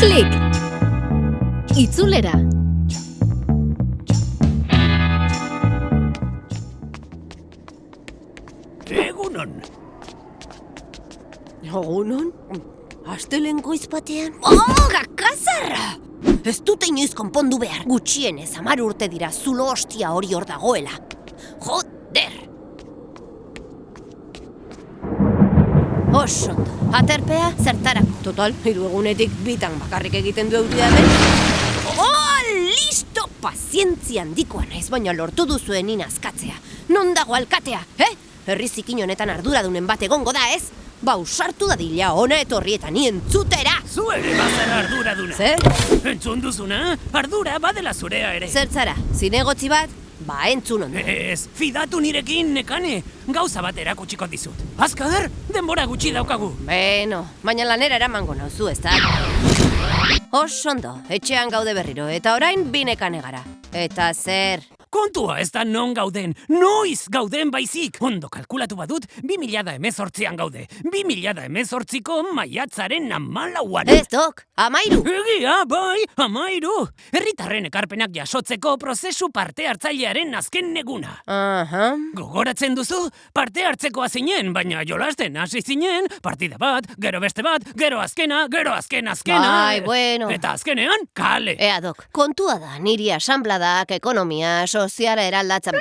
Klik! Itzulera! Egunon. Egunon? Astelen goiz batean? Oh, gakazarra! Ez dute inoiz konpondu behar. Gutxienez, amar urte dira zulo ostia hori hor dagoela. Osondo, aterpea zertarako. Total, hiru egunetik bitan bakarrik egiten du euria den. Oh, listo! Pazientzia handikoa naiz, baina lortu duzuen inazkatzea. Non dago alkatea, eh? Herri zikin honetan arduradunen bat egongo da, ez? Ba, usartu dadila ona etorri eta ni entzutera! Zu ere bazara arduraduna. Zer? Entzun duzuna? Ardura badela zurea ere. Zertzara, zinegotzi bat? Ba, entzun ondo. Ez, fidatu nirekin, nekane. Gauza bat erakutsiko dizut. Azkader, denbora gutxi daukagu. Beno, baina lanera eramango nauzu, ez da? Osondo, etxean gaude berriro, eta orain binekane gara. Eta zer? Kontua ez da non gauden, noiz gauden baizik. Ondo kalkulatu badut, 2000 da emezortzian gaude. 2000 da emezortziko maiatzaren amalauan. Ez, dok, amairu! Egia, bai, amairu. Herritarren ekarpenak jasotzeko prozesu parte hartzailearen azken neguna. Aha, Gogoratzen duzu, parte hartzekoa zinen, baina jolasten hasi zinen, partida bat, gero beste bat, gero azkena, gero azken azkena. Bai, bueno. Eta azkenean, kale. ea dok, kontua da, niri asanbladak, ekonomia, soziala eraldatzen...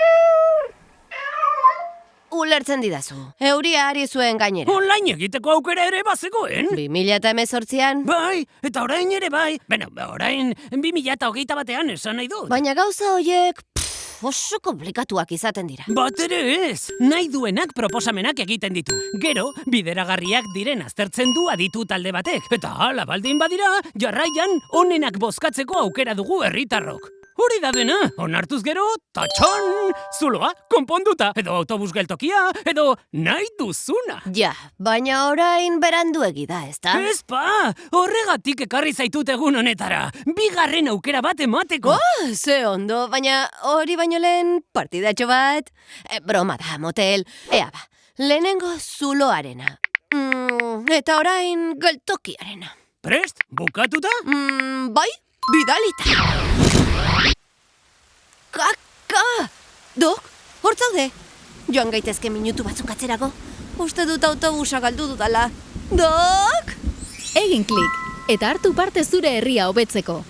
Ulertzen didazu, euria ari zuen gainera. Online egiteko aukera ere bazegoen. 2018an, Bai, eta orain ere bai. Beno, orain 2008 batean esan nahi dut. baina gauza hoiek pff, oso komplikatuak izaten dira. Bat ere ez, nahi duenak proposamenak egiten ditu. Gero, bideragarriak diren aztertzen du aditu talde batek. Eta hala baldin badira, jarraian onenak bozkatzeko aukera dugu herritarrok. Hori da dena, onartuz gero, tatxon, zuloa, konponduta, edo autobus geltokia, edo nahi duzuna. Ja, baina orain beranduegi da, ezta? Ez pa, horregatik ekarri zaitut egun honetara, bigarren aukera bat emateko. Oh, ze ondo, baina hori baino lehen partidatxo bat. E, broma da, motel. Ea ba, lehenengo zuloarena. Mm, eta orain geltokiarena. Prest, bukatuta? Mm, bai, bidalita. Dok, hor zaude? Joan gaitezke minutu batzuk atzerago. Uste dut autobusa galdu dudala. Dok! Egin klik! Eta hartu parte zure herria hobetzeko.